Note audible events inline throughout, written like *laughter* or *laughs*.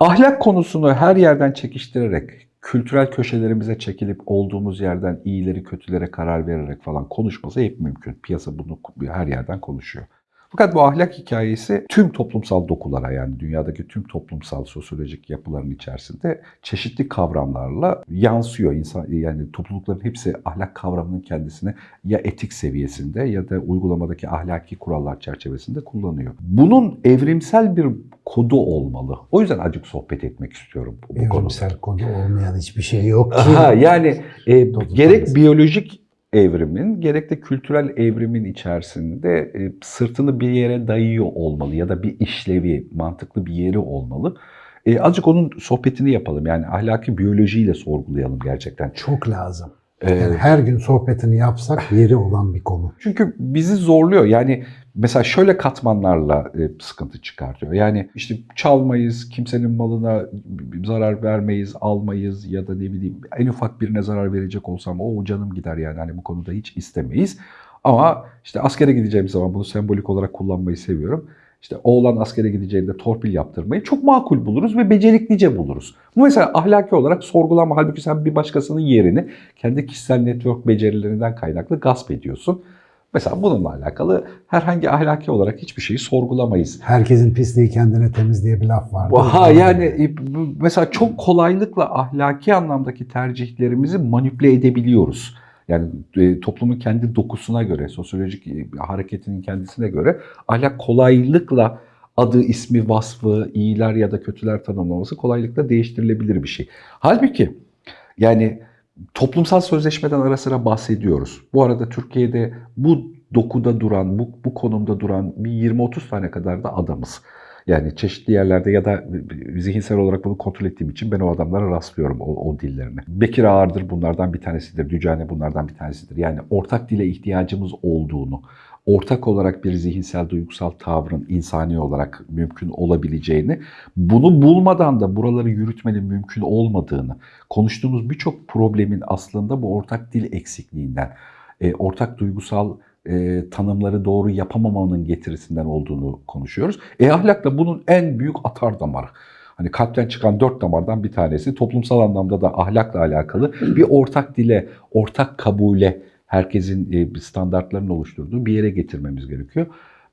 Ahlak konusunu her yerden çekiştirerek, kültürel köşelerimize çekilip olduğumuz yerden iyileri kötülere karar vererek falan konuşması hep mümkün. Piyasa bunu her yerden konuşuyor. Fakat bu ahlak hikayesi tüm toplumsal dokulara yani dünyadaki tüm toplumsal sosyolojik yapıların içerisinde çeşitli kavramlarla yansıyor. İnsan, yani toplulukların hepsi ahlak kavramının kendisini ya etik seviyesinde ya da uygulamadaki ahlaki kurallar çerçevesinde kullanıyor. Bunun evrimsel bir kodu olmalı. O yüzden acık sohbet etmek istiyorum bu, bu konuda. Evrimsel kodu olmayan hiçbir şey yok ki. Aha, yani e, gerek biyolojik evrimin gerek de kültürel evrimin içerisinde e, sırtını bir yere dayıyor olmalı ya da bir işlevi, mantıklı bir yeri olmalı. E, azıcık onun sohbetini yapalım. Yani ahlaki biyolojiyle sorgulayalım gerçekten. Çok lazım. E, Yani her gün sohbetini yapsak yeri olan bir konu. Çünkü bizi zorluyor. Yani mesela şöyle katmanlarla e, sıkıntı çıkartıyor. Yani işte çalmayız, kimsenin malına zarar vermeyiz, almayız ya da ne bileyim en ufak birine zarar verecek olsam o canım gider yani hani bu konuda hiç istemeyiz. Ama işte askere gideceğim zaman bunu sembolik olarak kullanmayı seviyorum. İşte oğlan askere gideceğinde torpil yaptırmayı çok makul buluruz ve beceriklice buluruz. Bu mesela ahlaki olarak sorgulama halbuki sen bir başkasının yerini kendi kişisel network becerilerinden kaynaklı gasp ediyorsun. Mesela bununla alakalı herhangi ahlaki olarak hiçbir şeyi sorgulamayız. Herkesin pisliği kendine temiz diye bir laf vardı. Ha yani e, mesela çok kolaylıkla ahlaki anlamdaki tercihlerimizi manipüle edebiliyoruz. Yani e, toplumun kendi dokusuna göre, sosyolojik e, hareketinin kendisine göre ahlak kolaylıkla adı, ismi, vasfı, iyiler ya da kötüler tanımlaması kolaylıkla değiştirilebilir bir şey. Halbuki yani toplumsal sözleşmeden ara sıra bahsediyoruz. Bu arada Türkiye'de bu dokuda duran, bu, bu konumda duran bir 20-30 tane kadar da adamız. Yani çeşitli yerlerde ya da zihinsel olarak bunu kontrol ettiğim için ben o adamlara rastlıyorum o, o dillerine. Bekir Ağırdır bunlardan bir tanesidir, Dücane bunlardan bir tanesidir. Yani ortak dile ihtiyacımız olduğunu, ortak olarak bir zihinsel duygusal tavrın insani olarak mümkün olabileceğini, bunu bulmadan da buraları yürütmenin mümkün olmadığını, konuştuğumuz birçok problemin aslında bu ortak dil eksikliğinden, e, ortak duygusal e, tanımları doğru yapamamanın getirisinden olduğunu konuşuyoruz. E ahlak da bunun en büyük atar damarı. Hani kalpten çıkan dört damardan bir tanesi toplumsal anlamda da ahlakla alakalı bir ortak dile, ortak kabule herkesin e, standartlarının oluşturduğu bir yere getirmemiz gerekiyor.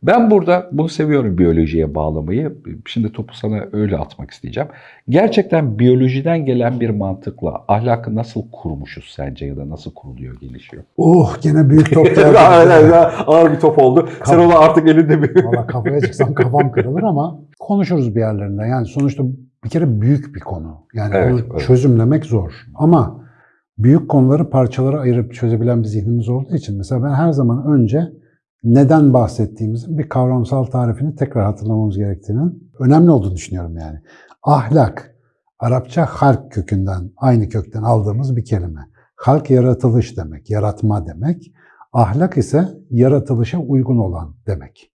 Ben burada bunu seviyorum biyolojiye bağlamayı. Şimdi topu sana öyle atmak isteyeceğim. Gerçekten biyolojiden gelen bir mantıkla ahlakı nasıl kurmuşuz sence ya da nasıl kuruluyor, gelişiyor? Oh gene büyük top geldi. *laughs* ağır bir top oldu. Sen onu artık elinde bir... Valla kafaya çıksam kafam kırılır ama konuşuruz bir yerlerinde. Yani sonuçta bir kere büyük bir konu. Yani Evet, onu evet. çözümlemek zor. Ama büyük konuları parçalara ayırıp çözebilen bir zihnimiz olduğu için mesela ben her zaman önce neden bahsettiğimizin bir kavramsal tarifini tekrar hatırlamamız gerektiğinin önemli olduğunu düşünüyorum yani. Ahlak, Arapça halk kökünden, aynı kökten aldığımız bir kelime. Halk yaratılış demek, yaratma demek. Ahlak ise yaratılışa uygun olan demek.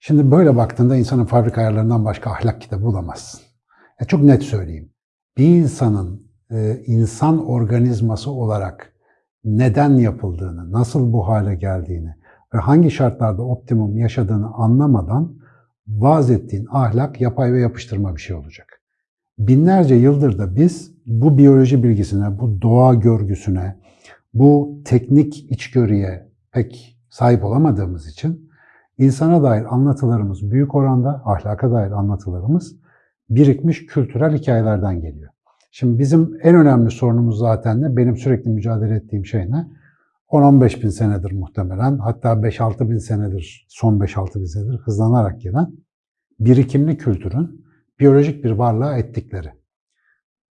Şimdi böyle baktığında insanın fabrika ayarlarından başka ahlak kitabı bulamazsın. Ya çok net söyleyeyim. Bir insanın e, insan organizması olarak neden yapıldığını, nasıl bu hale geldiğini ve hangi şartlarda optimum yaşadığını anlamadan vaz ettiğin ahlak yapay ve yapıştırma bir şey olacak. Binlerce yıldır da biz bu biyoloji bilgisine, bu doğa görgüsüne, bu teknik içgörüye pek sahip olamadığımız için insana dair anlatılarımız büyük oranda, ahlaka dair anlatılarımız birikmiş kültürel hikayelerden geliyor. Şimdi bizim en önemli sorunumuz zaten ne? Benim sürekli mücadele ettiğim şey ne? 10-15 bin senedir muhtemelen, hatta 5-6 bin senedir, son 5-6 bin senedir hızlanarak gelen birikimli kültürün biyolojik bir varlığa ettikleri.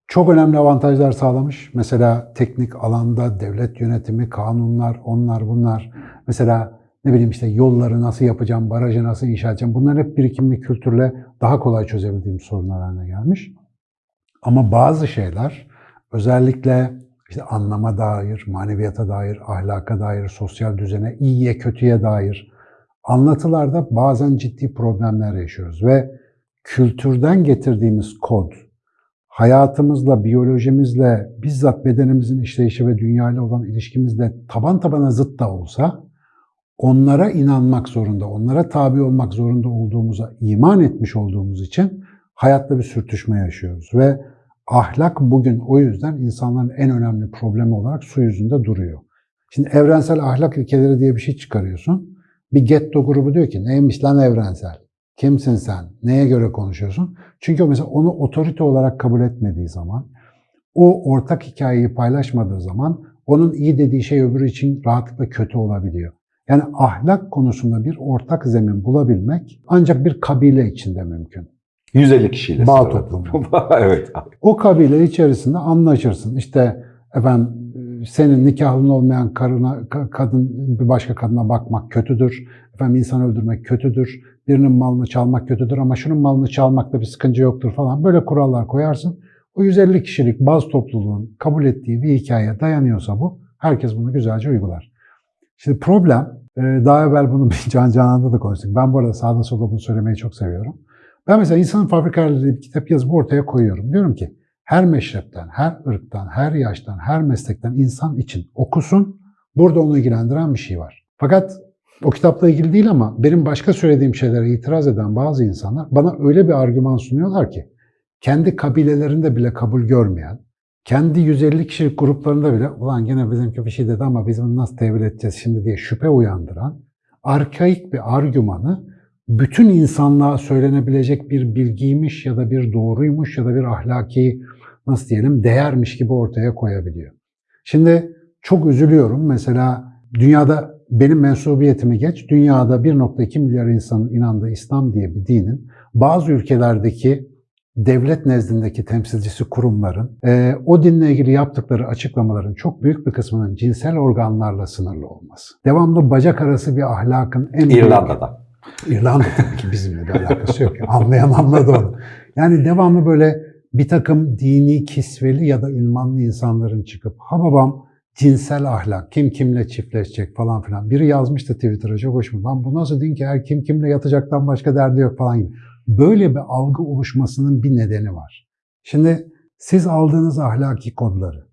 Çok önemli avantajlar sağlamış. Mesela teknik alanda devlet yönetimi, kanunlar, onlar bunlar. Mesela ne bileyim işte yolları nasıl yapacağım, barajı nasıl inşa edeceğim. Bunlar hep birikimli kültürle daha kolay çözebildiğim sorunlar haline gelmiş. Ama bazı şeyler özellikle işte anlama dair, maneviyata dair, ahlaka dair, sosyal düzene, iyiye kötüye dair anlatılarda bazen ciddi problemler yaşıyoruz ve kültürden getirdiğimiz kod, hayatımızla, biyolojimizle, bizzat bedenimizin işleyişi ve dünyayla olan ilişkimizle taban tabana zıt da olsa onlara inanmak zorunda, onlara tabi olmak zorunda olduğumuza iman etmiş olduğumuz için hayatta bir sürtüşme yaşıyoruz ve ahlak bugün o yüzden insanların en önemli problemi olarak su yüzünde duruyor. Şimdi evrensel ahlak ilkeleri diye bir şey çıkarıyorsun. Bir getto grubu diyor ki neymiş lan evrensel? Kimsin sen? Neye göre konuşuyorsun? Çünkü o mesela onu otorite olarak kabul etmediği zaman, o ortak hikayeyi paylaşmadığı zaman onun iyi dediği şey öbürü için rahatlıkla kötü olabiliyor. Yani ahlak konusunda bir ortak zemin bulabilmek ancak bir kabile içinde mümkün. 150 kişiyle. Bağ toplumu. *laughs* evet. O kabile içerisinde anlaşırsın. İşte efendim senin nikahlın olmayan karına, ka- kadın bir başka kadına bakmak kötüdür. Efendim insan öldürmek kötüdür. Birinin malını çalmak kötüdür ama şunun malını çalmakta bir sıkıntı yoktur falan. Böyle kurallar koyarsın. O 150 kişilik baz topluluğun kabul ettiği bir hikayeye dayanıyorsa bu, herkes bunu güzelce uygular. Şimdi problem, e, daha evvel bunu bir *laughs* Can Canan'da da konuştuk. Ben bu arada sağda solda bunu söylemeyi çok seviyorum. Ben mesela insanın fabrikaları bir kitap yazıp ortaya koyuyorum. Diyorum ki her meşrepten, her ırktan, her yaştan, her meslekten insan için okusun. Burada onu ilgilendiren bir şey var. Fakat o kitapla ilgili değil ama benim başka söylediğim şeylere itiraz eden bazı insanlar bana öyle bir argüman sunuyorlar ki kendi kabilelerinde bile kabul görmeyen, kendi 150 kişilik gruplarında bile ulan gene bizimki bir şey dedi ama biz bunu nasıl tevil edeceğiz şimdi diye şüphe uyandıran arkaik bir argümanı bütün insanlığa söylenebilecek bir bilgiymiş ya da bir doğruymuş ya da bir ahlaki nasıl diyelim değermiş gibi ortaya koyabiliyor. Şimdi çok üzülüyorum. Mesela dünyada benim mensubiyetimi geç, dünyada 1.2 milyar insanın inandığı İslam diye bir dinin bazı ülkelerdeki devlet nezdindeki temsilcisi kurumların e, o dinle ilgili yaptıkları açıklamaların çok büyük bir kısmının cinsel organlarla sınırlı olması. Devamlı bacak arası bir ahlakın en büyük- İrlanda'da. İrlanda tabii ki bizimle bir alakası yok. Anlayan anladı onu. Yani devamlı böyle bir takım dini kisveli ya da ünvanlı insanların çıkıp ha babam cinsel ahlak, kim kimle çiftleşecek falan filan. Biri yazmıştı Twitter'a çok hoşuma. Lan bu nasıl din ki her kim kimle yatacaktan başka derdi yok falan gibi. Böyle bir algı oluşmasının bir nedeni var. Şimdi siz aldığınız ahlaki kodları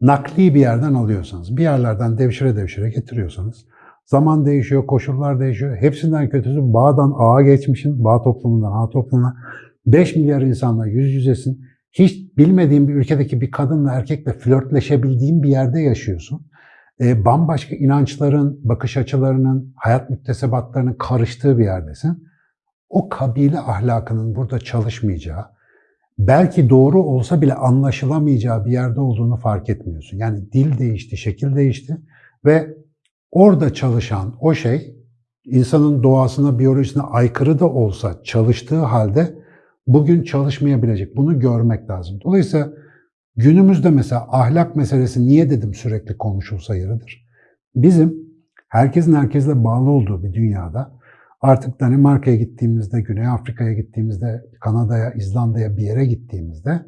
nakli bir yerden alıyorsanız, bir yerlerden devşire devşire getiriyorsanız Zaman değişiyor, koşullar değişiyor. Hepsinden kötüsü bağdan ağa geçmişin, bağ toplumundan ağa toplumuna. 5 milyar insanla yüz yüzesin. Hiç bilmediğin bir ülkedeki bir kadınla erkekle flörtleşebildiğin bir yerde yaşıyorsun. E, bambaşka inançların, bakış açılarının, hayat müktesebatlarının karıştığı bir yerdesin. O kabile ahlakının burada çalışmayacağı, belki doğru olsa bile anlaşılamayacağı bir yerde olduğunu fark etmiyorsun. Yani dil değişti, şekil değişti ve orada çalışan o şey insanın doğasına, biyolojisine aykırı da olsa çalıştığı halde bugün çalışmayabilecek. Bunu görmek lazım. Dolayısıyla günümüzde mesela ahlak meselesi niye dedim sürekli konuşulsa yeridir. Bizim herkesin herkesle bağlı olduğu bir dünyada artık Danimarka'ya gittiğimizde, Güney Afrika'ya gittiğimizde, Kanada'ya, İzlanda'ya bir yere gittiğimizde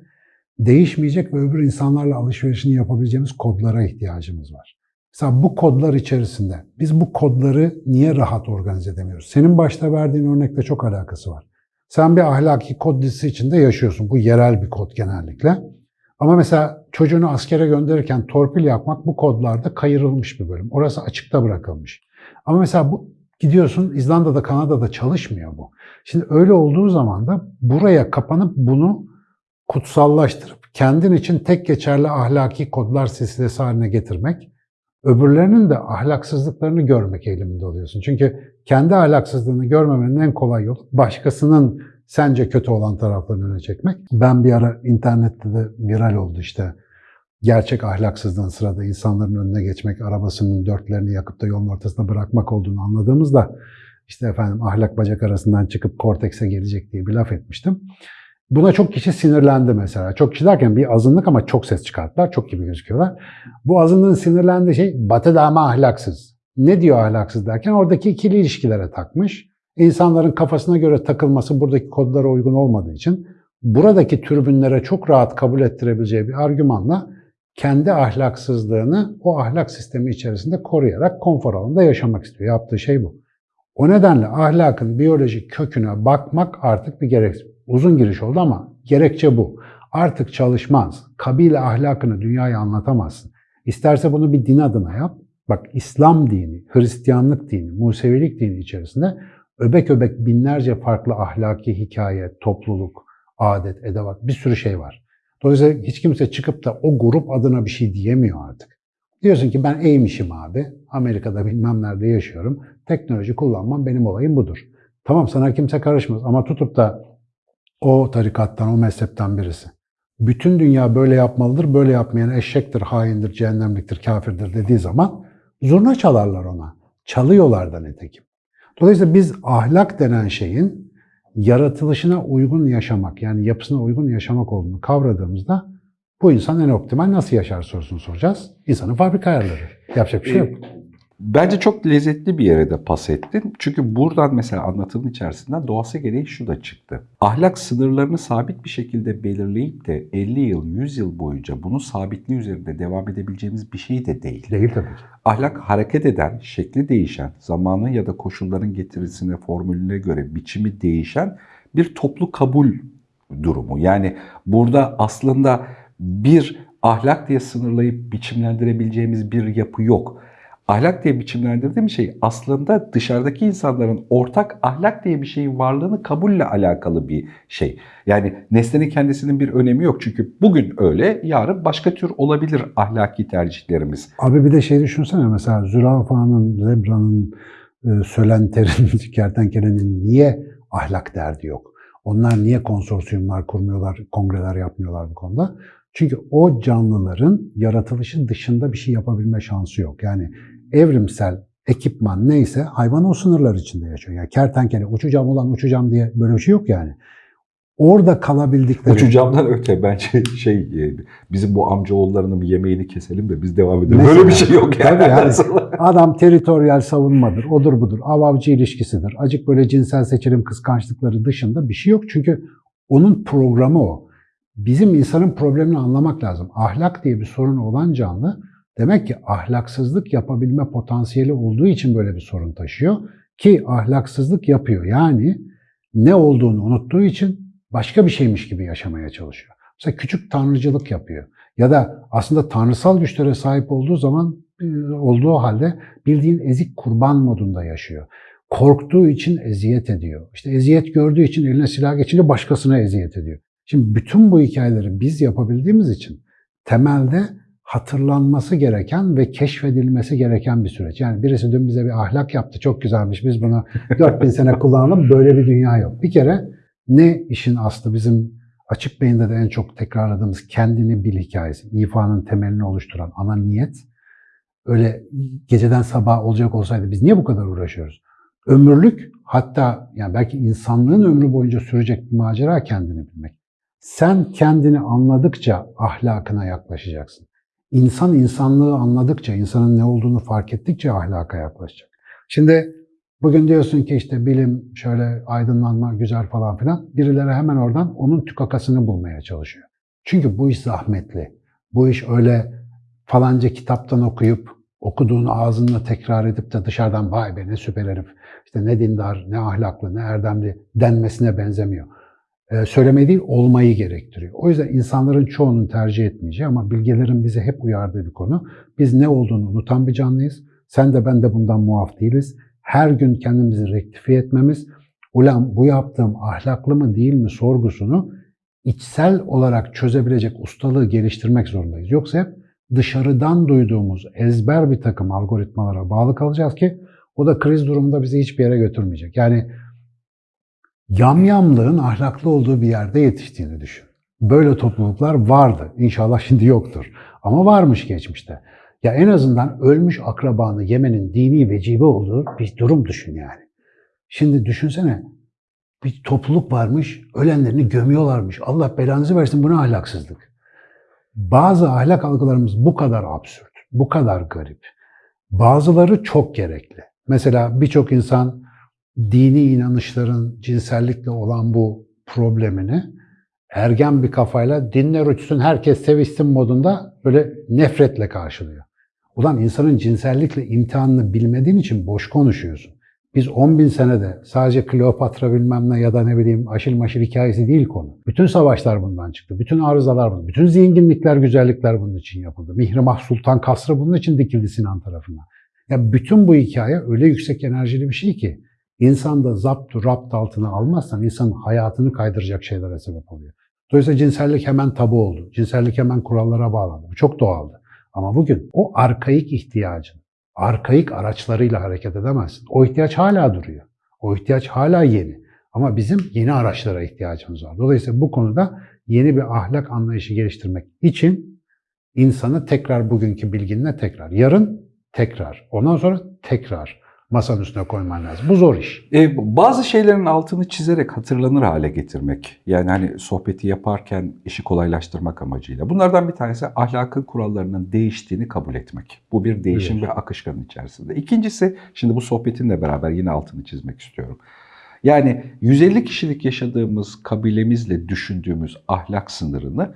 değişmeyecek ve öbür insanlarla alışverişini yapabileceğimiz kodlara ihtiyacımız var. Mesela bu kodlar içerisinde biz bu kodları niye rahat organize edemiyoruz? Senin başta verdiğin örnekle çok alakası var. Sen bir ahlaki kod dizisi içinde yaşıyorsun. Bu yerel bir kod genellikle. Ama mesela çocuğunu askere gönderirken torpil yapmak bu kodlarda kayırılmış bir bölüm. Orası açıkta bırakılmış. Ama mesela bu gidiyorsun İzlanda'da, Kanada'da çalışmıyor bu. Şimdi öyle olduğu zaman da buraya kapanıp bunu kutsallaştırıp kendin için tek geçerli ahlaki kodlar silsilesi haline getirmek öbürlerinin de ahlaksızlıklarını görmek eğiliminde oluyorsun. Çünkü kendi ahlaksızlığını görmemenin en kolay yolu başkasının sence kötü olan taraflarını öne çekmek. Ben bir ara internette de viral oldu işte. Gerçek ahlaksızlığın sırada insanların önüne geçmek, arabasının dörtlerini yakıp da yolun ortasında bırakmak olduğunu anladığımızda işte efendim ahlak bacak arasından çıkıp kortekse gelecek diye bir laf etmiştim. Buna çok kişi sinirlendi mesela. Çok kişi derken bir azınlık ama çok ses çıkarttılar. Çok gibi gözüküyorlar. Bu azınlığın sinirlendiği şey batı da ama ahlaksız. Ne diyor ahlaksız derken oradaki ikili ilişkilere takmış. İnsanların kafasına göre takılması buradaki kodlara uygun olmadığı için buradaki türbünlere çok rahat kabul ettirebileceği bir argümanla kendi ahlaksızlığını o ahlak sistemi içerisinde koruyarak konfor alanında yaşamak istiyor. Yaptığı şey bu. O nedenle ahlakın biyolojik köküne bakmak artık bir gerek. Uzun giriş oldu ama gerekçe bu. Artık çalışmaz. Kabile ahlakını dünyaya anlatamazsın. İsterse bunu bir din adına yap. Bak İslam dini, Hristiyanlık dini, Musevilik dini içerisinde öbek öbek binlerce farklı ahlaki hikaye, topluluk, adet, edevat bir sürü şey var. Dolayısıyla hiç kimse çıkıp da o grup adına bir şey diyemiyor artık. Diyorsun ki ben eğmişim abi. Amerika'da bilmem nerede yaşıyorum. Teknoloji kullanmam benim olayım budur. Tamam sana kimse karışmaz ama tutup da o tarikattan, o mezhepten birisi. Bütün dünya böyle yapmalıdır, böyle yapmayan eşektir, haindir, cehennemliktir, kafirdir dediği zaman zurna çalarlar ona. Çalıyorlar da nitekim. Dolayısıyla biz ahlak denen şeyin yaratılışına uygun yaşamak, yani yapısına uygun yaşamak olduğunu kavradığımızda bu insan en optimal nasıl yaşar sorusunu soracağız. İnsanın fabrika ayarları. Yapacak bir şey yok. Bence çok lezzetli bir yere de pas ettin. Çünkü buradan mesela anlatının içerisinden doğası gereği şu da çıktı. Ahlak sınırlarını sabit bir şekilde belirleyip de 50 yıl, 100 yıl boyunca bunun sabitliği üzerinde devam edebileceğimiz bir şey de değil. Değil tabii ki. Ahlak hareket eden, şekli değişen, zamanın ya da koşulların getirisine, formülüne göre biçimi değişen bir toplu kabul durumu. Yani burada aslında bir ahlak diye sınırlayıp biçimlendirebileceğimiz bir yapı yok. Ahlak diye biçimlendirdiğim şey aslında dışarıdaki insanların ortak ahlak diye bir şeyin varlığını kabulle alakalı bir şey. Yani nesnenin kendisinin bir önemi yok. Çünkü bugün öyle, yarın başka tür olabilir ahlaki tercihlerimiz. Abi bir de şey düşünsene mesela zürafanın, zebranın, e, sölenterin, *laughs* kertenkelenin niye ahlak derdi yok? Onlar niye konsorsiyumlar kurmuyorlar, kongreler yapmıyorlar bu konuda? Çünkü o canlıların yaratılışı dışında bir şey yapabilme şansı yok. Yani evrimsel ekipman neyse hayvan o sınırlar içinde yaşıyor. Yani kertenkele uçacağım ulan uçacağım diye böyle bir şey yok yani. Orada kalabildikleri... Uçacağımdan öte bence şey e, bizim bu amcaoğullarının bir yemeğini keselim de biz devam edelim. Mesela, Böyle bir şey yok yani. Tabii yani adam teritoryal savunmadır, odur budur, av-avcı ilişkisidir. Acık böyle cinsel seçilim kıskançlıkları dışında bir şey yok. Çünkü onun programı o. Bizim insanın problemini anlamak lazım. Ahlak diye bir sorun olan canlı demek ki ahlaksızlık yapabilme potansiyeli olduğu için böyle bir sorun taşıyor. Ki ahlaksızlık yapıyor. Yani ne olduğunu unuttuğu için başka bir şeymiş gibi yaşamaya çalışıyor. Mesela küçük tanrıcılık yapıyor. Ya da aslında tanrısal güçlere sahip olduğu zaman olduğu halde bildiğin ezik kurban modunda yaşıyor. Korktuğu için eziyet ediyor. İşte eziyet gördüğü için eline silah geçince başkasına eziyet ediyor. Şimdi bütün bu hikayeleri biz yapabildiğimiz için temelde hatırlanması gereken ve keşfedilmesi gereken bir süreç. Yani birisi dün bize bir ahlak yaptı, çok güzelmiş, biz bunu *laughs* 4000 sene kullanalım, böyle bir dünya yok. Bir kere ne işin aslı bizim açık beyinde de en çok tekrarladığımız kendini bil hikayesi, ifanın temelini oluşturan ana niyet. Öyle geceden sabah olacak olsaydı biz niye bu kadar uğraşıyoruz? Ömürlük hatta yani belki insanlığın ömrü boyunca sürecek bir macera kendini bilmek. Sen kendini anladıkça ahlakına yaklaşacaksın. İnsan insanlığı anladıkça, insanın ne olduğunu fark ettikçe ahlaka yaklaşacak. Şimdi bugün diyorsun ki işte bilim, şöyle aydınlanma güzel falan filan. Birileri hemen oradan onun tükakasını bulmaya çalışıyor. Çünkü bu iş zahmetli. Bu iş öyle falanca kitaptan okuyup okuduğunu ağzınla tekrar edip de dışarıdan vay be ne süper herif, işte ne dindar, ne ahlaklı, ne erdemli denmesine benzemiyor söylemeyi değil olmayı gerektiriyor. O yüzden insanların çoğunun tercih etmeyeceği ama bilgelerin bize hep uyardığı bir konu. Biz ne olduğunu unutan bir canlıyız. Sen de ben de bundan muaf değiliz. Her gün kendimizi rektifiye etmemiz, ulan bu yaptığım ahlaklı mı değil mi sorgusunu içsel olarak çözebilecek ustalığı geliştirmek zorundayız. Yoksa hep dışarıdan duyduğumuz ezber bir takım algoritmalara bağlı kalacağız ki o da kriz durumunda bizi hiçbir yere götürmeyecek. Yani yamyamlığın ahlaklı olduğu bir yerde yetiştiğini düşün. Böyle topluluklar vardı. İnşallah şimdi yoktur. Ama varmış geçmişte. Ya en azından ölmüş akrabanı yemenin dini vecibe olduğu bir durum düşün yani. Şimdi düşünsene bir topluluk varmış, ölenlerini gömüyorlarmış. Allah belanızı versin bu ne ahlaksızlık. Bazı ahlak algılarımız bu kadar absürt, bu kadar garip. Bazıları çok gerekli. Mesela birçok insan dini inanışların cinsellikle olan bu problemini ergen bir kafayla dinler uçsun herkes sevişsin modunda böyle nefretle karşılıyor. Ulan insanın cinsellikle imtihanını bilmediğin için boş konuşuyorsun. Biz 10 bin senede sadece Kleopatra bilmem ne ya da ne bileyim aşil maşil hikayesi değil konu. Bütün savaşlar bundan çıktı. Bütün arızalar bundan. Bütün zenginlikler, güzellikler bunun için yapıldı. Mihrimah Sultan Kasrı bunun için dikildi Sinan tarafından. Ya bütün bu hikaye öyle yüksek enerjili bir şey ki İnsan da zaptu rapt altına almazsan insanın hayatını kaydıracak şeylere sebep oluyor. Dolayısıyla cinsellik hemen tabu oldu. Cinsellik hemen kurallara bağlandı. Bu çok doğaldı. Ama bugün o arkaik ihtiyacın, arkaik araçlarıyla hareket edemezsin. O ihtiyaç hala duruyor. O ihtiyaç hala yeni. Ama bizim yeni araçlara ihtiyacımız var. Dolayısıyla bu konuda yeni bir ahlak anlayışı geliştirmek için insanı tekrar bugünkü bilginle tekrar, yarın tekrar, ondan sonra tekrar masanın üstüne koyman lazım. Bu zor iş. E, bazı şeylerin altını çizerek hatırlanır hale getirmek. Yani hani sohbeti yaparken işi kolaylaştırmak amacıyla. Bunlardan bir tanesi ahlakın kurallarının değiştiğini kabul etmek. Bu bir değişim Evet. ve akışkanın içerisinde. İkincisi, şimdi bu sohbetinle beraber yine altını çizmek istiyorum. Yani 150 kişilik yaşadığımız kabilemizle düşündüğümüz ahlak sınırını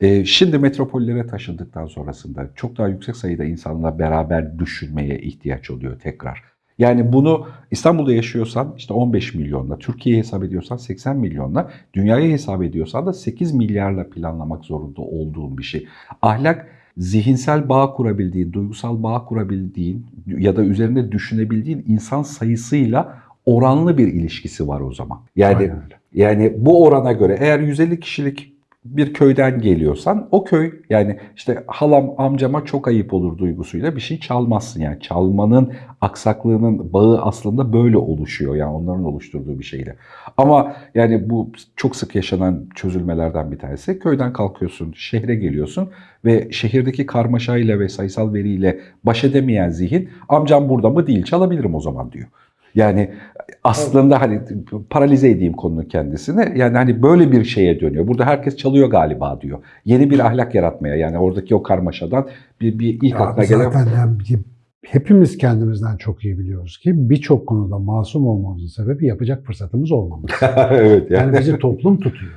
e, şimdi metropollere taşındıktan sonrasında çok daha yüksek sayıda insanla beraber düşünmeye ihtiyaç oluyor tekrar. Yani bunu İstanbul'da yaşıyorsan işte 15 milyonla, Türkiye'ye hesap ediyorsan 80 milyonla, dünyaya hesap ediyorsan da 8 milyarla planlamak zorunda olduğun bir şey. Ahlak zihinsel bağ kurabildiğin, duygusal bağ kurabildiğin ya da üzerinde düşünebildiğin insan sayısıyla oranlı bir ilişkisi var o zaman. Yani yani bu orana göre eğer 150 kişilik bir köyden geliyorsan o köy yani işte halam amcama çok ayıp olur duygusuyla bir şey çalmazsın. Yani çalmanın aksaklığının bağı aslında böyle oluşuyor yani onların oluşturduğu bir şeyle. Ama yani bu çok sık yaşanan çözülmelerden bir tanesi. Köyden kalkıyorsun, şehre geliyorsun ve şehirdeki karmaşayla ve sayısal veriyle baş edemeyen zihin amcam burada mı değil çalabilirim o zaman diyor. Yani aslında hani paralize edeyim konunun kendisini. Yani hani böyle bir şeye dönüyor. Burada herkes çalıyor galiba diyor. Yeni bir ahlak yaratmaya yani oradaki o karmaşadan bir, bir ilk Ya aklına gelen... zaten yani hepimiz kendimizden çok iyi biliyoruz ki birçok konuda masum olmamızın sebebi yapacak fırsatımız olmamız. *laughs* evet Yani bizi toplum tutuyor.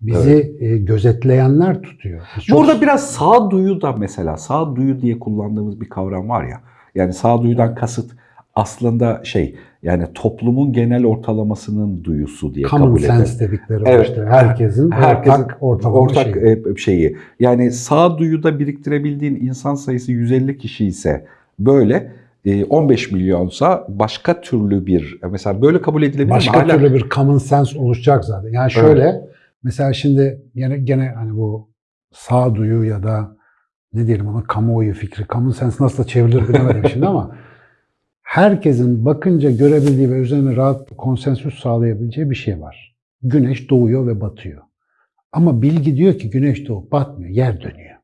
Bizi e, gözetleyenler tutuyor. Biz çok- Burada biraz sağduyu da mesela sağduyu diye kullandığımız bir kavram var ya. Yani sağduyudan kasıt aslında şey yani toplumun genel ortalamasının duyusu diye common kabul edelim. sense dedikleri Evet. işte. Herkesin, Herkesin ortak ortalama ortak şeyi. e, şeyi. Yani sağduyuda biriktirebildiğin insan sayısı 150 kişi ise böyle e, 15 milyonsa başka türlü bir mesela böyle kabul edilebilir mi? Başka türlü bir common sense oluşacak zaten. Yani şöyle mesela şimdi gene gene hani bu sağduyu ya da ne diyelim ona kamuoyu fikri, common sense nasıl da çevrilir bilemedim şimdi ama *laughs* herkesin bakınca görebildiği ve üzerine rahat konsensüs sağlayabileceği bir şey var. Güneş doğuyor ve batıyor. Ama bilgi diyor ki güneş doğup batmıyor, yer dönüyor.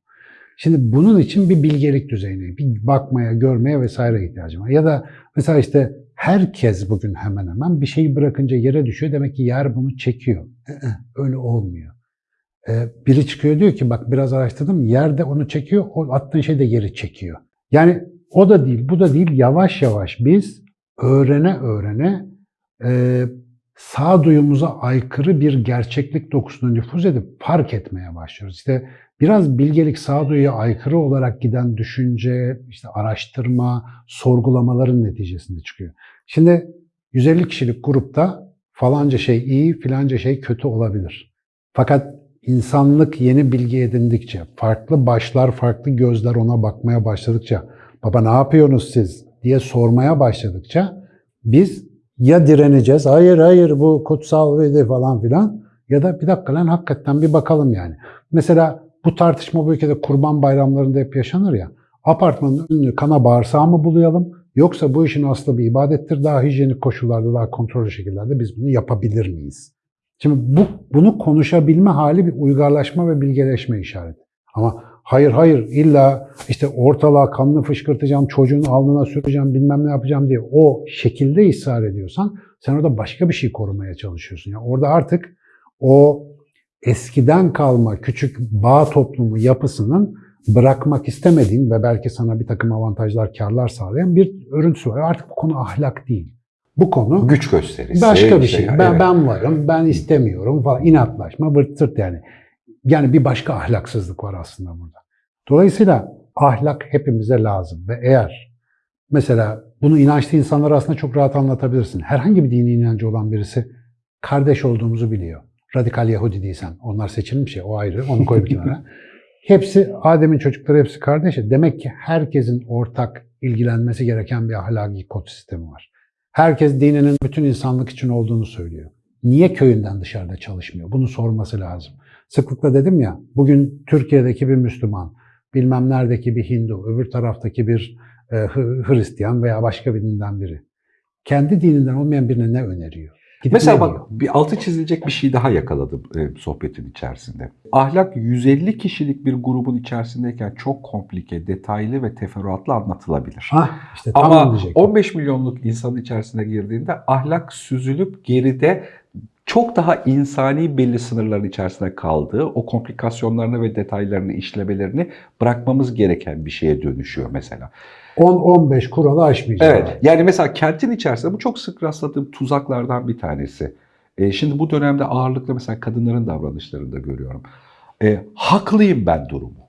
Şimdi bunun için bir bilgelik düzeyine, bir bakmaya, görmeye vesaire ihtiyacım var. Ya da mesela işte herkes bugün hemen hemen bir şeyi bırakınca yere düşüyor. Demek ki yer bunu çekiyor. Ee, Öyle olmuyor. Ee, Biri çıkıyor diyor ki bak biraz araştırdım yer de onu çekiyor. O attığın şey de geri çekiyor. Yani o da değil bu da değil yavaş yavaş biz öğrene öğrene e, sağduyumuza aykırı bir gerçeklik dokusuna nüfuz edip fark etmeye başlıyoruz. İşte biraz bilgelik sağduyuya aykırı olarak giden düşünce, işte araştırma, sorgulamaların neticesinde çıkıyor. Şimdi 150 kişilik grupta falanca şey iyi, filanca şey kötü olabilir. Fakat insanlık yeni bilgi edindikçe, farklı başlar, farklı gözler ona bakmaya başladıkça, baba ne yapıyorsunuz siz diye sormaya başladıkça biz ya direneceğiz, hayır hayır bu kutsal ve falan filan ya da bir dakika lan hakikaten bir bakalım yani. Mesela bu tartışma bu ülkede kurban bayramlarında hep yaşanır ya. Apartmanın önünü kana bağırsağı mı bulayalım yoksa bu işin aslı bir ibadettir daha hijyenik koşullarda daha kontrollü şekillerde biz bunu yapabilir miyiz? Şimdi bu, bunu konuşabilme hali bir uygarlaşma ve bilgeleşme işareti. Ama hayır hayır illa işte ortalığa kanını fışkırtacağım, çocuğun alnına süreceğim, bilmem ne yapacağım diye o şekilde ısrar ediyorsan sen orada başka bir şey korumaya çalışıyorsun. Yani orada artık o eskiden kalma küçük bağ toplumu yapısının bırakmak istemediğin ve belki sana bir takım avantajlar, karlar sağlayan bir örüntüsü var. Artık bu konu ahlak değil. Bu konu güç gösterisi. başka bir işte, şey. evet. Ben, ben varım, ben istemiyorum falan. inatlaşma, vırt yani. Yani bir başka ahlaksızlık var aslında burada. Dolayısıyla ahlak hepimize lazım ve eğer mesela bunu inançlı insanlar aslında çok rahat anlatabilirsin. Herhangi bir dini inancı olan birisi kardeş olduğumuzu biliyor. Radikal Yahudi değilsen. Onlar seçilmiş ya o ayrı. Onu koy bir kenara. *laughs* Hepsi Adem'in çocukları hepsi kardeş. Demek ki herkesin ortak ilgilenmesi gereken bir ahlaki kod sistemi var. Herkes dininin bütün insanlık için olduğunu söylüyor. Niye köyünden dışarıda çalışmıyor? Bunu sorması lazım. Sıklıkla dedim ya, bugün Türkiye'deki bir Müslüman, bilmem neredeki bir Hindu, öbür taraftaki bir e, Hristiyan veya başka bir dinden biri. Kendi dininden olmayan birine ne öneriyor? Gidip Mesela bak diyor? bir altı çizilecek bir şey daha yakaladım e, sohbetin içerisinde. Ahlak 150 kişilik bir grubun içerisindeyken çok komplike, detaylı ve teferruatlı anlatılabilir. Hah, işte Ama diyecektim. 15 milyonluk insanın içerisine girdiğinde ahlak süzülüp geride çok daha insani belli sınırların içerisinde kaldığı, o komplikasyonlarını ve detaylarını işlemelerini bırakmamız gereken bir şeye dönüşüyor mesela. 10-15 kuralı aşmayacak. Evet. Yani mesela kentin içerisinde bu çok sık rastladığım tuzaklardan bir tanesi. E, şimdi bu dönemde ağırlıkla mesela kadınların davranışlarında görüyorum. E, haklıyım ben durumu.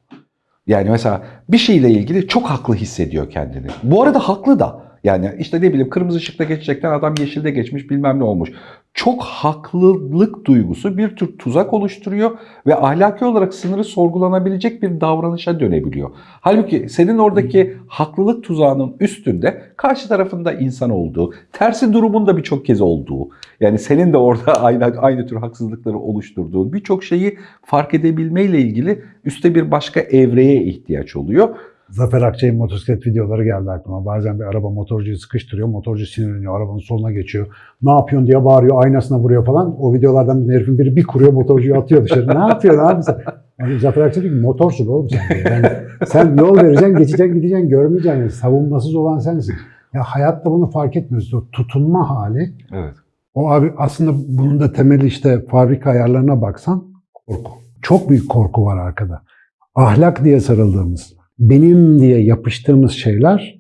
Yani mesela bir şeyle ilgili çok haklı hissediyor kendini. Bu arada haklı da. Yani işte ne bileyim kırmızı ışıkta geçecekten adam yeşilde geçmiş bilmem ne olmuş. Çok haklılık duygusu bir tür tuzak oluşturuyor ve ahlaki olarak sınırı sorgulanabilecek bir davranışa dönebiliyor. Halbuki senin oradaki haklılık tuzağının üstünde karşı tarafında insan olduğu, tersi durumun da birçok kez olduğu, yani senin de orada *laughs* aynı, aynı tür haksızlıkları oluşturduğun birçok şeyi fark edebilmeyle ilgili üstte bir başka evreye ihtiyaç oluyor. Zafer Akçay'ın motosiklet videoları geldi aklıma. Bazen bir araba motorcuyu sıkıştırıyor. Motorcu sinirleniyor. Arabanın soluna geçiyor. Ne yapıyorsun diye bağırıyor. Aynasına vuruyor falan. O videolardan bir herifin biri bir kuruyor motorcuyu atıyor dışarı. ne yapıyorsun abi sen? Yani Zafer Akçay diyor ki motorsun oğlum sen. diyor. Yani sen yol vereceksin, geçeceksin, gideceksin, görmeyeceksin. Yani savunmasız olan sensin. Ya hayatta bunu fark etmiyoruz. O tutunma hali. Evet. O abi aslında bunun da temeli işte fabrika ayarlarına baksan korku. Çok büyük korku var arkada. Ahlak diye sarıldığımız, benim diye yapıştığımız şeyler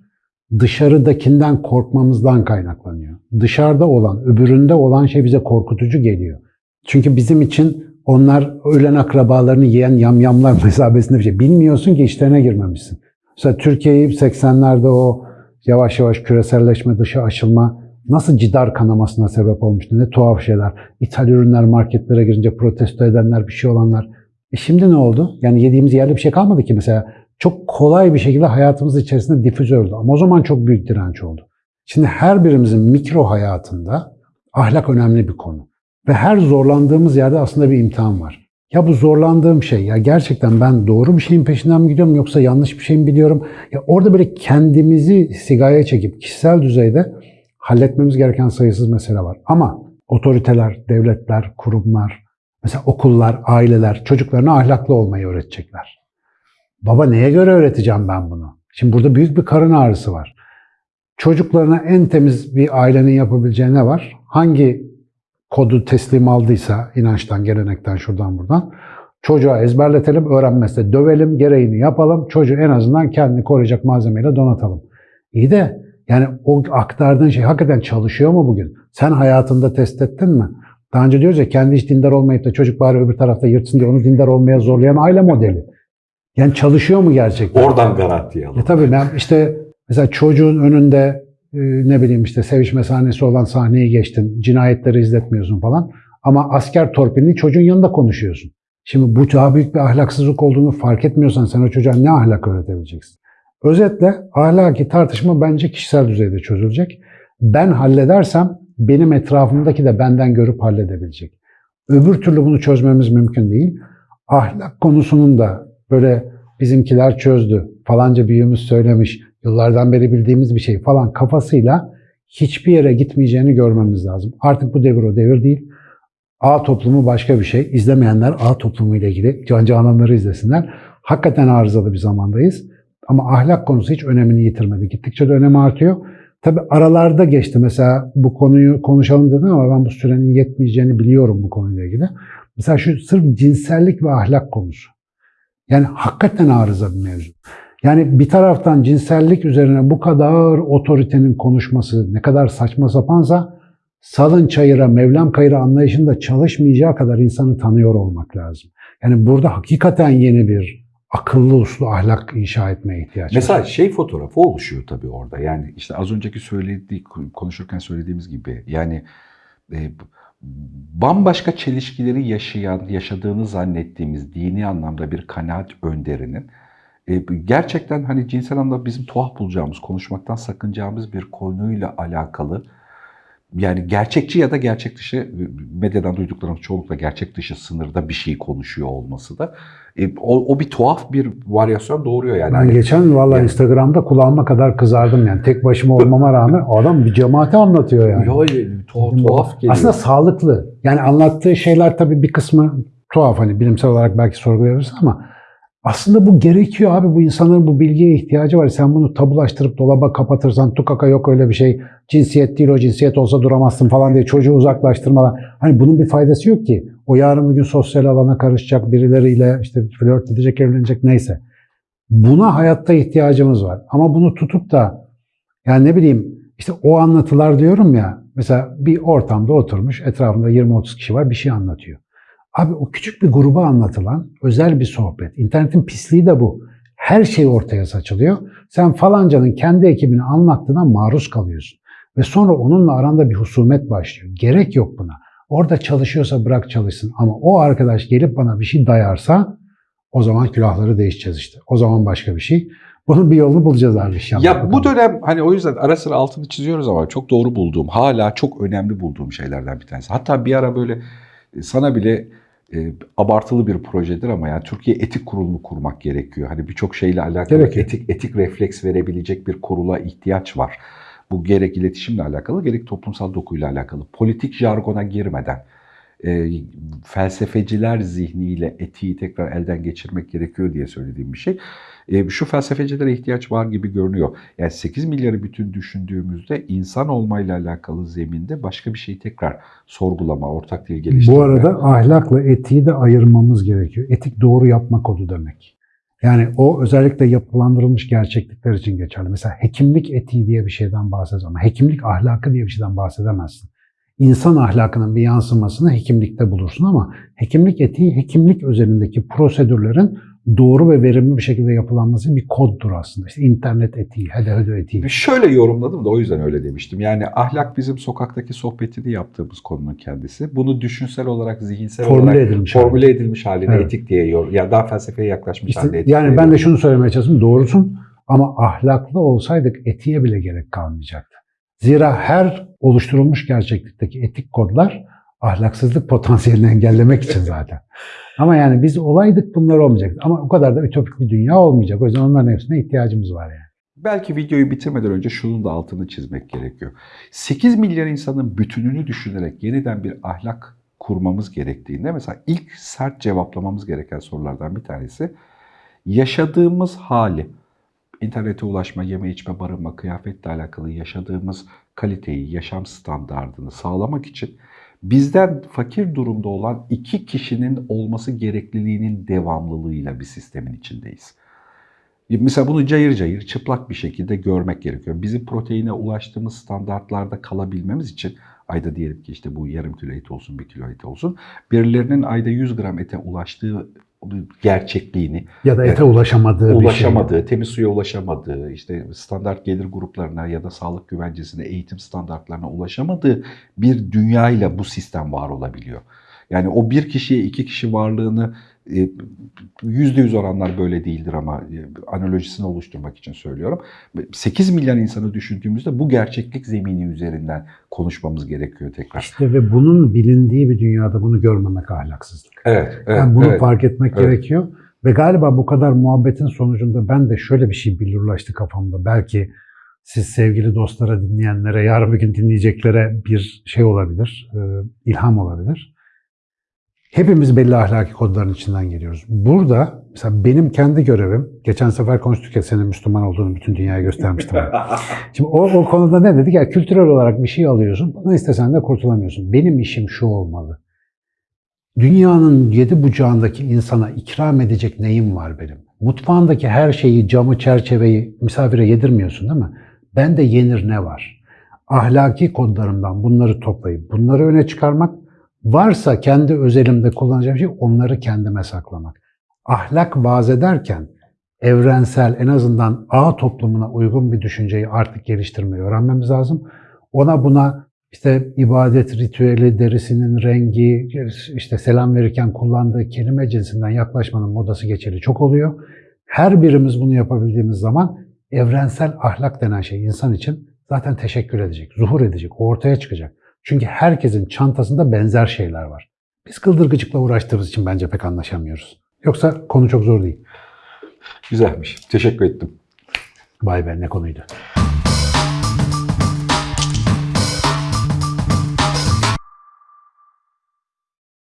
dışarıdakinden korkmamızdan kaynaklanıyor. Dışarıda olan, öbüründe olan şey bize korkutucu geliyor. Çünkü bizim için onlar ölen akrabalarını yiyen yamyamlar *laughs* mesabesinde bir şey. Bilmiyorsun ki işlerine girmemişsin. Mesela Türkiye'yi 80'lerde o yavaş yavaş küreselleşme, dışa açılma nasıl cidar kanamasına sebep olmuştu. Ne tuhaf şeyler. İthal ürünler marketlere girince protesto edenler, bir şey olanlar. E şimdi ne oldu? Yani yediğimiz yerde bir şey kalmadı ki mesela. Çok kolay bir şekilde hayatımız içerisinde difüze oldu. Ama o zaman çok büyük direnç oldu. Şimdi her birimizin mikro hayatında ahlak önemli bir konu. Ve her zorlandığımız yerde aslında bir imtihan var. Ya bu zorlandığım şey ya gerçekten ben doğru bir şeyin peşinden mi gidiyorum yoksa yanlış bir şey mi biliyorum? Ya orada böyle kendimizi sigaya çekip kişisel düzeyde halletmemiz gereken sayısız mesele var. Ama otoriteler, devletler, kurumlar, mesela okullar, aileler çocuklarına ahlaklı olmayı öğretecekler. Baba neye göre öğreteceğim ben bunu? Şimdi burada büyük bir karın ağrısı var. Çocuklarına en temiz bir ailenin yapabileceği ne var? Hangi kodu teslim aldıysa inançtan, gelenekten, şuradan buradan çocuğa ezberletelim, öğrenmezse dövelim, gereğini yapalım. Çocuğu en azından kendini koruyacak malzemeyle donatalım. İyi de yani o aktardığın şey hakikaten çalışıyor mu bugün? Sen hayatında test ettin mi? Daha önce diyoruz ya kendi hiç dindar olmayıp da çocuk bari öbür tarafta yırtsın diye onu dindar olmaya zorlayan aile modeli. Yani çalışıyor mu gerçekten? Oradan garanti alalım. E tabii ben işte mesela çocuğun önünde e, ne bileyim işte sevişme sahnesi olan sahneyi geçtin, cinayetleri izletmiyorsun falan. Ama asker torpilini çocuğun yanında konuşuyorsun. Şimdi bu daha büyük bir ahlaksızlık olduğunu fark etmiyorsan sen o çocuğa ne ahlak öğretebileceksin? Özetle ahlaki tartışma bence kişisel düzeyde çözülecek. Ben halledersem benim etrafımdaki de benden görüp halledebilecek. Öbür türlü bunu çözmemiz mümkün değil. Ahlak konusunun da böyle bizimkiler çözdü, falanca büyüğümüz söylemiş, yıllardan beri bildiğimiz bir şey falan kafasıyla hiçbir yere gitmeyeceğini görmemiz lazım. Artık bu devir o devir değil. A toplumu başka bir şey. İzlemeyenler A toplumu ile ilgili Can Cananları izlesinler. Hakikaten arızalı bir zamandayız. Ama ahlak konusu hiç önemini yitirmedi. Gittikçe de önemi artıyor. Tabi aralarda geçti. Mesela bu konuyu konuşalım dedim ama ben bu sürenin yetmeyeceğini biliyorum bu konuyla ilgili. Mesela şu sırf cinsellik ve ahlak konusu. Yani hakikaten arıza bir mevzu. Yani bir taraftan cinsellik üzerine bu kadar otoritenin konuşması ne kadar saçma sapansa salın çayıra, Mevlam kayıra anlayışında çalışmayacağı kadar insanı tanıyor olmak lazım. Yani burada hakikaten yeni bir akıllı uslu ahlak inşa etmeye ihtiyaç var. Mesela şey fotoğrafı oluşuyor tabii orada. Yani işte az önceki söylediği konuşurken söylediğimiz gibi yani e, bambaşka çelişkileri yaşayan, yaşadığını zannettiğimiz dini anlamda bir kanaat önderinin e, gerçekten hani cinsel anlamda bizim tuhaf bulacağımız, konuşmaktan sakınacağımız bir konuyla alakalı yani gerçekçi ya da gerçek dışı medyadan duyduklarımız çoğunlukla gerçek dışı sınırda bir şey konuşuyor olması da e, o, o bir tuhaf bir varyasyon doğuruyor yani. Ben Hani- geçen valla Yani- Instagram'da kulağıma kadar kızardım yani. Tek başıma olmama rağmen o adam bir cemaati anlatıyor yani. Yo, tuhaf, tuhaf geliyor. Aslında sağlıklı. Yani anlattığı şeyler tabii bir kısmı tuhaf hani bilimsel olarak belki sorgulayabilirsin ama aslında bu gerekiyor abi. Bu insanların bu bilgiye ihtiyacı var. Sen bunu tabulaştırıp dolaba kapatırsan tukaka yok öyle bir şey. Cinsiyet değil o cinsiyet olsa duramazsın falan diye çocuğu uzaklaştırmadan. Hani bunun bir faydası yok ki. O yarın bir gün sosyal alana karışacak birileriyle işte flört edecek evlenecek neyse. Buna hayatta ihtiyacımız var. Ama bunu tutup da yani ne bileyim işte o anlatılar diyorum ya mesela bir ortamda oturmuş etrafında 20-30 kişi var bir şey anlatıyor. Abi o küçük bir gruba anlatılan özel bir sohbet. İnternetin pisliği de bu. Her şey ortaya saçılıyor. Sen falancanın kendi ekibini anlattığına maruz kalıyorsun. Ve sonra onunla aranda bir husumet başlıyor. Gerek yok buna. Orada çalışıyorsa bırak çalışsın. Ama o arkadaş gelip bana bir şey dayarsa o zaman külahları değişeceğiz işte. O zaman başka bir şey. Bunun bir yolunu bulacağız abi inşallah. Ya bu dönem hani o yüzden ara sıra altını çiziyoruz ama çok doğru bulduğum, hala çok önemli bulduğum şeylerden bir tanesi. Hatta bir ara böyle e, sana bile e, abartılı bir projedir ama yani Türkiye Etik Kurulu'nu kurmak gerekiyor. Hani birçok şeyle alakalı Gerekiyor. etik etik refleks verebilecek bir kurula ihtiyaç var. Bu gerek iletişimle alakalı gerek toplumsal dokuyla alakalı. Politik jargona girmeden e, felsefeciler zihniyle etiği tekrar elden geçirmek gerekiyor diye söylediğim bir şey. E, şu felsefecilere ihtiyaç var gibi görünüyor. Yani 8 milyarı bütün düşündüğümüzde insan olmayla alakalı zeminde başka bir şeyi tekrar sorgulama, ortak dil geliştirme. Bu arada ahlakla etiği de ayırmamız gerekiyor. Etik doğru yapma kodu demek. Yani o özellikle yapılandırılmış gerçeklikler için geçerli. Mesela hekimlik etiği diye bir şeyden bahsedemezsin ama hekimlik ahlakı diye bir şeyden bahsedemezsin. İnsan ahlakının bir yansımasını hekimlikte bulursun ama hekimlik etiği hekimlik özelindeki prosedürlerin doğru ve verimli bir şekilde yapılanması bir koddur aslında. İşte internet etiği, hede hede etiği. Şöyle yorumladım da o yüzden öyle demiştim. Yani ahlak bizim sokaktaki sohbetini yaptığımız konunun kendisi. Bunu düşünsel olarak, zihinsel Formüle olarak edilmiş formüle edilmiş haline Evet. etik diye yor. Ya daha felsefeye yaklaşmış İşte haline etik yani ben de şunu söylemeye çalıştım. Doğrusun ama ahlaklı olsaydık etiğe bile gerek kalmayacaktı. Zira her oluşturulmuş gerçeklikteki etik kodlar ahlaksızlık potansiyelini engellemek için zaten. Ama yani biz olaydık bunlar olmayacaktı. Ama o kadar da ütopik bir dünya olmayacak. O yüzden onların hepsine ihtiyacımız var yani. Belki videoyu bitirmeden önce şunun da altını çizmek gerekiyor. 8 milyar insanın bütününü düşünerek yeniden bir ahlak kurmamız gerektiğinde mesela ilk sert cevaplamamız gereken sorulardan bir tanesi yaşadığımız hali, internete ulaşma, yeme içme, barınma, kıyafetle alakalı yaşadığımız kaliteyi, yaşam standardını sağlamak için bizden fakir durumda olan iki kişinin olması gerekliliğinin devamlılığıyla bir sistemin içindeyiz. Mesela bunu cayır cayır çıplak bir şekilde görmek gerekiyor. Bizim proteine ulaştığımız standartlarda kalabilmemiz için ayda diyelim ki işte bu yarım kilo et olsun, bir kilo et olsun. Birilerinin ayda 100 gram ete ulaştığı gerçekliğini, Ya da ete Evet. ulaşamadığı bir şey. ulaşamadığı, temiz suya ulaşamadığı, işte standart gelir gruplarına ya da sağlık güvencesine, eğitim standartlarına ulaşamadığı bir dünyayla bu sistem var olabiliyor. Yani o bir kişiye iki kişi varlığını yüzde yüz oranlar böyle değildir ama e, analojisini oluşturmak için söylüyorum. 8 milyon insanı düşündüğümüzde bu gerçeklik zemini üzerinden konuşmamız gerekiyor tekrar. İşte ve bunun bilindiği bir dünyada bunu görmemek ahlaksızlık. Evet, evet, Yani bunu evet. fark etmek Evet. gerekiyor. Ve galiba bu kadar muhabbetin sonucunda ben de şöyle bir şey billurlaştı kafamda. Belki siz sevgili dostlara, dinleyenlere, yarın bir gün dinleyeceklere bir şey olabilir, e, ilham olabilir. Hepimiz belli ahlaki kodların içinden geliyoruz. Burada mesela benim kendi görevim, geçen sefer konuştuk ya senin Müslüman olduğunu bütün dünyaya göstermiştim. ben. *laughs* Şimdi o, o konuda ne dedik? Ya kültürel olarak bir şey alıyorsun, bunu istesen de kurtulamıyorsun. Benim işim şu olmalı. Dünyanın yedi bucağındaki insana ikram edecek neyim var benim? Mutfağındaki her şeyi, camı, çerçeveyi misafire yedirmiyorsun değil mi? Bende yenir ne var? Ahlaki kodlarımdan bunları toplayıp bunları öne çıkarmak, varsa kendi özelimde kullanacağım şey onları kendime saklamak. Ahlak vaaz ederken evrensel en azından ağ toplumuna uygun bir düşünceyi artık geliştirmeyi öğrenmemiz lazım. Ona buna işte ibadet ritüeli, derisinin rengi, işte selam verirken kullandığı kelime cinsinden yaklaşmanın modası geçeli çok oluyor. Her birimiz bunu yapabildiğimiz zaman evrensel ahlak denen şey insan için zaten teşekkür edecek, zuhur edecek, ortaya çıkacak. Çünkü herkesin çantasında benzer şeyler var. Biz kıldırgıcıkla uğraştığımız için bence pek anlaşamıyoruz. Yoksa konu çok zor değil. Güzelmiş. Teşekkür ettim. Vay be ne konuydu.